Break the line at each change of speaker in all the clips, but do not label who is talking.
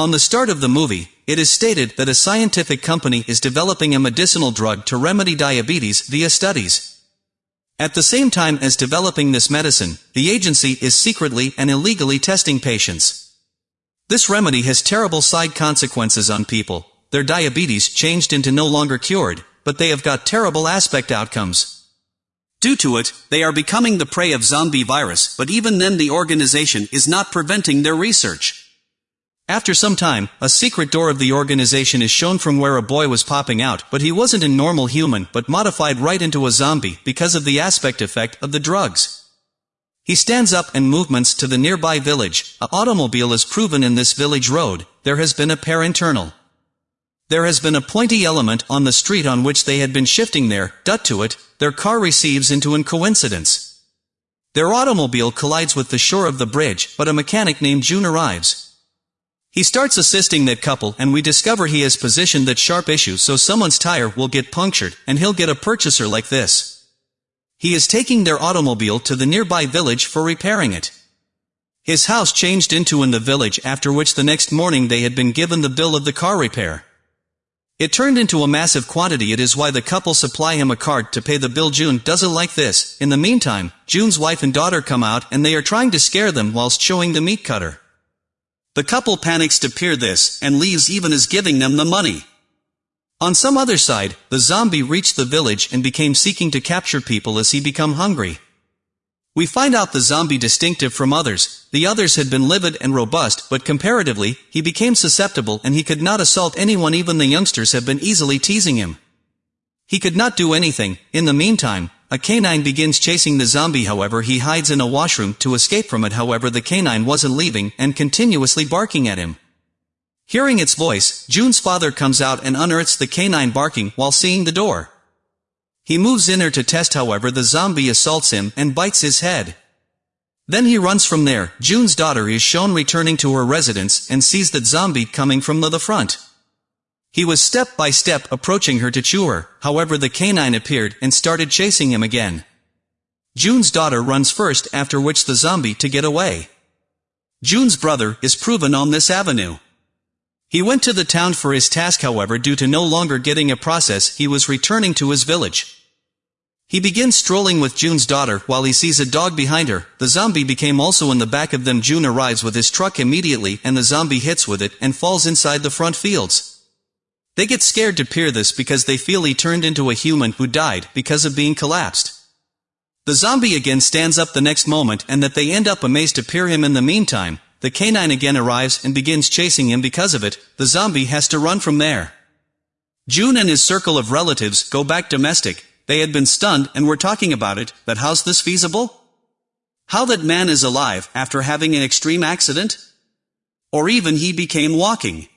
On the start of the movie, it is stated that a scientific company is developing a medicinal drug to remedy diabetes via studies. At the same time as developing this medicine, the agency is secretly and illegally testing patients. This remedy has terrible side consequences on people. Their diabetes changed into no longer cured, but they have got terrible aspect outcomes. Due to it, they are becoming the prey of zombie virus, but even then the organization is not preventing their research. After some time, a secret door of the organization is shown from where a boy was popping out, but he wasn't a normal human but modified right into a zombie because of the aspect effect of the drugs. He stands up and movements to the nearby village. A automobile is proven in this village road. There has been a pair internal. There has been a pointy element on the street on which they had been shifting there, dut to it, their car receives into an coincidence. Their automobile collides with the shore of the bridge, but a mechanic named June arrives. He starts assisting that couple and we discover he has positioned that sharp issue so someone's tire will get punctured and he'll get a purchaser like this. He is taking their automobile to the nearby village for repairing it. His house changed into in the village after which the next morning they had been given the bill of the car repair. It turned into a massive quantity it is why the couple supply him a card to pay the bill June doesn't like this. In the meantime, June's wife and daughter come out and they are trying to scare them whilst showing the meat cutter. The couple panics to peer this, and leaves even as giving them the money. On some other side, the zombie reached the village and became seeking to capture people as he become hungry. We find out the zombie distinctive from others, the others had been livid and robust, but comparatively, he became susceptible and he could not assault anyone even the youngsters have been easily teasing him. He could not do anything, in the meantime, a canine begins chasing the zombie however he hides in a washroom to escape from it however the canine wasn't leaving and continuously barking at him. Hearing its voice, June's father comes out and unearths the canine barking while seeing the door. He moves in there to test however the zombie assaults him and bites his head. Then he runs from there, June's daughter is shown returning to her residence and sees that zombie coming from the front. He was step by step approaching her to chew her, however the canine appeared and started chasing him again. June's daughter runs first after which the zombie to get away. June's brother is proven on this avenue. He went to the town for his task however due to no longer getting a process he was returning to his village. He begins strolling with June's daughter while he sees a dog behind her, the zombie became also in the back of them June arrives with his truck immediately and the zombie hits with it and falls inside the front fields. They get scared to peer this because they feel he turned into a human who died because of being collapsed. The zombie again stands up the next moment and that they end up amazed to peer him in the meantime, the canine again arrives and begins chasing him because of it, the zombie has to run from there. June and his circle of relatives go back domestic, they had been stunned and were talking about it, but how's this feasible? How that man is alive after having an extreme accident? Or even he became walking.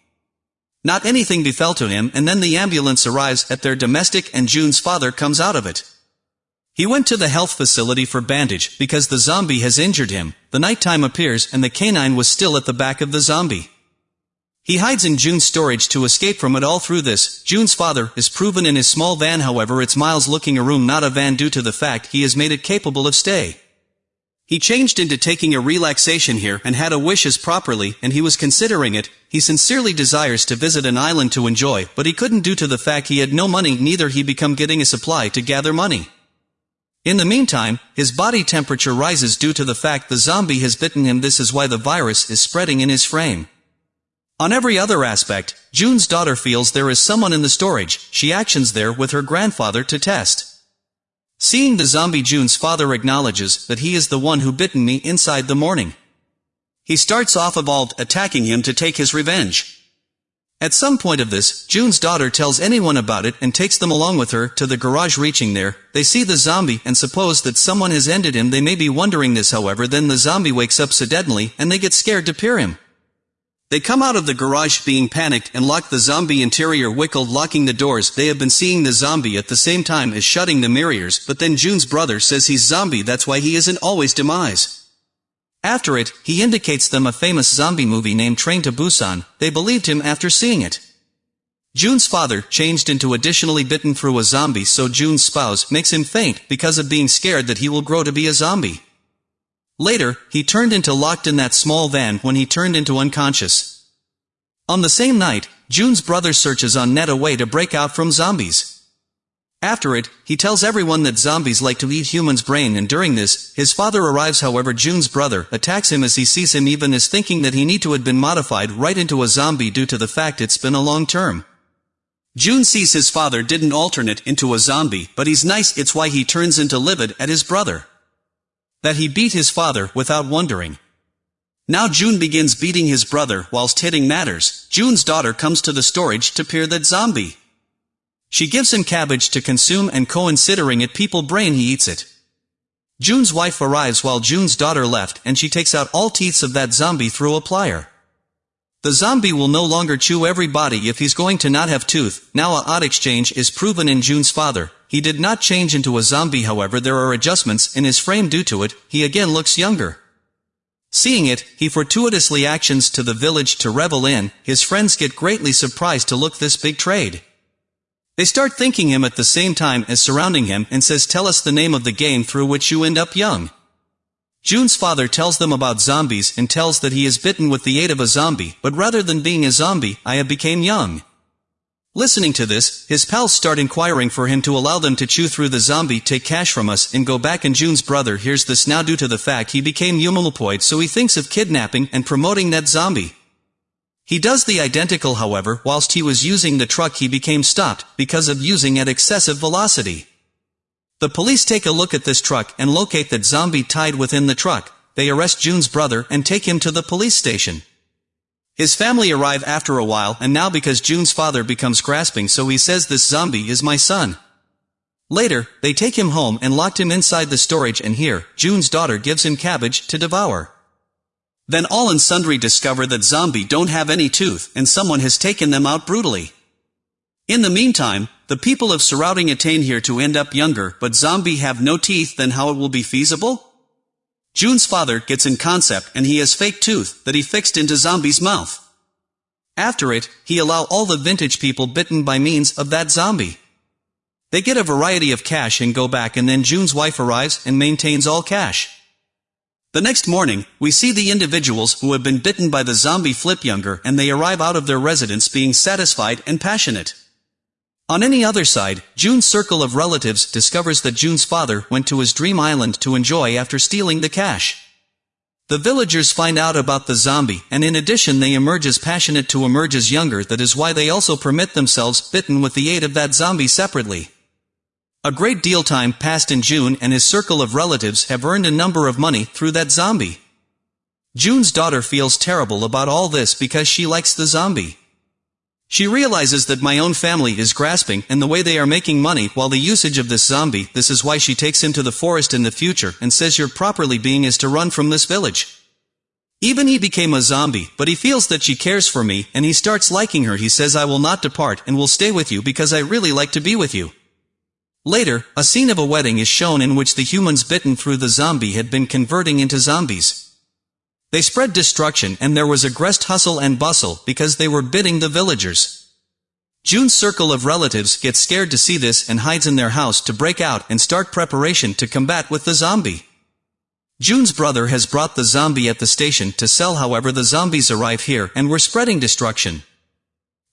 Not anything befell to him and then the ambulance arrives at their domestic and June's father comes out of it. He went to the health facility for bandage because the zombie has injured him. The nighttime appears and the canine was still at the back of the zombie. He hides in June's storage to escape from it all through this. June's father is proven in his small van however it's Miles looking a room not a van due to the fact he has made it capable of stay. He changed into taking a relaxation here and had a wishes properly, and he was considering it. He sincerely desires to visit an island to enjoy, but he couldn't due to the fact he had no money neither he become getting a supply to gather money. In the meantime, his body temperature rises due to the fact the zombie has bitten him this is why the virus is spreading in his frame. On every other aspect, June's daughter feels there is someone in the storage, she actions there with her grandfather to test. Seeing the zombie June's father acknowledges that he is the one who bitten me inside the morning. He starts off evolved attacking him to take his revenge. At some point of this, June's daughter tells anyone about it and takes them along with her to the garage reaching there, they see the zombie and suppose that someone has ended him they may be wondering this however then the zombie wakes up suddenly and they get scared to peer him. They come out of the garage being panicked and lock the zombie interior wickled locking the doors. They have been seeing the zombie at the same time as shutting the mirrors, but then June's brother says he's zombie that's why he isn't always demise. After it, he indicates them a famous zombie movie named Train to Busan, they believed him after seeing it. June's father changed into additionally bitten through a zombie so June's spouse makes him faint because of being scared that he will grow to be a zombie. Later, he turned into locked in that small van when he turned into unconscious. On the same night, June's brother searches on net a way to break out from zombies. After it, he tells everyone that zombies like to eat humans' brain and during this, his father arrives however June's brother attacks him as he sees him even as thinking that he need to had been modified right into a zombie due to the fact it's been a long term. June sees his father didn't alternate into a zombie, but he's nice it's why he turns into livid at his brother. That he beat his father without wondering. Now June begins beating his brother whilst hitting matters, June's daughter comes to the storage to peer that zombie. She gives him cabbage to consume and considering it people brain he eats it. June's wife arrives while June's daughter left and she takes out all teeth of that zombie through a plier. The zombie will no longer chew every body if he's going to not have tooth, now a odd exchange is proven in June's father, he did not change into a zombie however there are adjustments in his frame due to it, he again looks younger. Seeing it, he fortuitously actions to the village to revel in, his friends get greatly surprised to look this big trade. They start thinking him at the same time as surrounding him and says tell us the name of the game through which you end up young. June's father tells them about zombies and tells that he is bitten with the aid of a zombie, but rather than being a zombie, I have became young. Listening to this, his pals start inquiring for him to allow them to chew through the zombie, take cash from us, and go back and June's brother hears this now due to the fact he became humanoid so he thinks of kidnapping and promoting that zombie. He does the identical however, whilst he was using the truck he became stopped, because of using at excessive velocity. The police take a look at this truck and locate that zombie tied within the truck, they arrest June's brother and take him to the police station. His family arrive after a while and now because June's father becomes grasping so he says this zombie is my son. Later, they take him home and locked him inside the storage and here, June's daughter gives him cabbage to devour. Then all and sundry discover that zombie don't have any tooth and someone has taken them out brutally. In the meantime, the people of surrounding attain here to end up younger but zombie have no teeth then how it will be feasible? June's father gets in concept and he has fake tooth that he fixed into zombie's mouth. After it, he allow all the vintage people bitten by means of that zombie. They get a variety of cash and go back and then June's wife arrives and maintains all cash. The next morning, we see the individuals who have been bitten by the zombie flip younger and they arrive out of their residence being satisfied and passionate. On any other side, June's circle of relatives discovers that June's father went to his dream island to enjoy after stealing the cash. The villagers find out about the zombie, and in addition they emerge as passionate to emerge as younger that is why they also permit themselves bitten with the aid of that zombie separately. A great deal time passed in June and his circle of relatives have earned a number of money through that zombie. June's daughter feels terrible about all this because she likes the zombie. She realizes that my own family is grasping and the way they are making money while the usage of this zombie, this is why she takes him to the forest in the future and says you're properly being is to run from this village. Even he became a zombie, but he feels that she cares for me and he starts liking her he says I will not depart and will stay with you because I really like to be with you. Later, a scene of a wedding is shown in which the humans bitten through the zombie had been converting into zombies. They spread destruction and there was a great hustle and bustle because they were bidding the villagers. June's circle of relatives gets scared to see this and hides in their house to break out and start preparation to combat with the zombie. June's brother has brought the zombie at the station to sell however the zombies arrive here and were spreading destruction.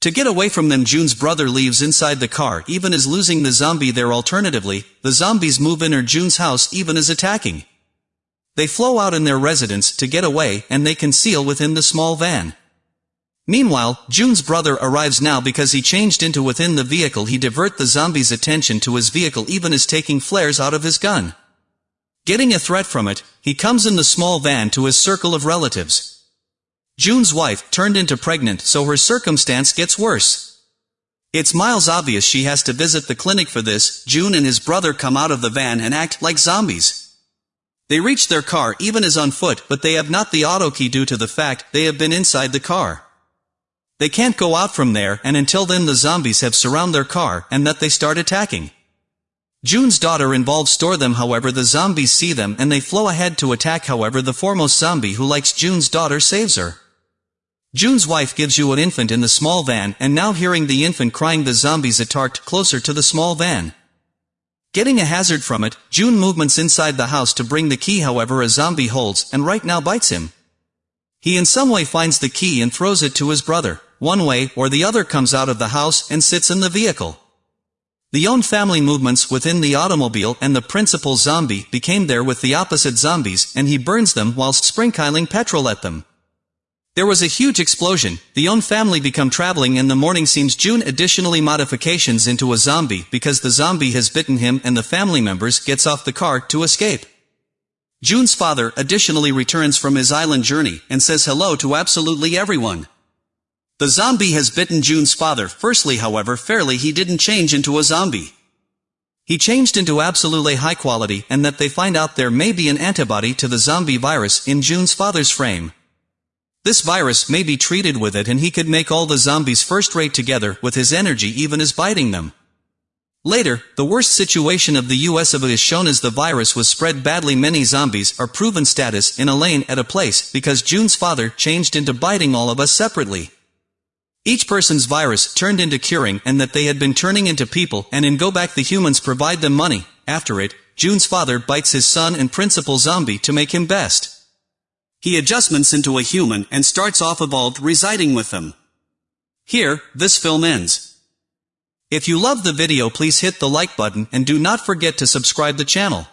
To get away from them June's brother leaves inside the car even as losing the zombie there alternatively, the zombies move in her June's house even as attacking. They flow out in their residence to get away and they conceal within the small van. Meanwhile, June's brother arrives now because he changed into within the vehicle he divert the zombie's attention to his vehicle even as taking flares out of his gun. Getting a threat from it, he comes in the small van to his circle of relatives. June's wife turned into pregnant so her circumstance gets worse. It's miles obvious she has to visit the clinic for this, June and his brother come out of the van and act like zombies. They reach their car even as on foot but they have not the auto key due to the fact they have been inside the car. They can't go out from there and until then the zombies have surround their car and that they start attacking. June's daughter involves store them however the zombies see them and they flow ahead to attack however the foremost zombie who likes June's daughter saves her. June's wife gives you an infant in the small van and now hearing the infant crying the zombies attacked closer to the small van. Getting a hazard from it, June movements inside the house to bring the key however a zombie holds and right now bites him. He in some way finds the key and throws it to his brother, one way or the other comes out of the house and sits in the vehicle. The own family movements within the automobile and the principal zombie became there with the opposite zombies and he burns them whilst sprinkling petrol at them. There was a huge explosion, the own family become traveling in the morning seems June additionally modifications into a zombie because the zombie has bitten him and the family members gets off the car to escape. June's father additionally returns from his island journey and says hello to absolutely everyone. The zombie has bitten June's father firstly however fairly he didn't change into a zombie. He changed into absolutely high quality and that they find out there may be an antibody to the zombie virus in June's father's frame. This virus may be treated with it and he could make all the zombies first rate together with his energy even as biting them. Later, the worst situation of the US of it is shown as the virus was spread badly many zombies are proven status in a lane at a place because June's father changed into biting all of us separately. Each person's virus turned into curing and that they had been turning into people and in Go Back the humans provide them money, after it, June's father bites his son and principal zombie to make him best. He adjustments into a human and starts off evolved residing with them. Here, this film ends. If you love the video please hit the like button and do not forget to subscribe the channel.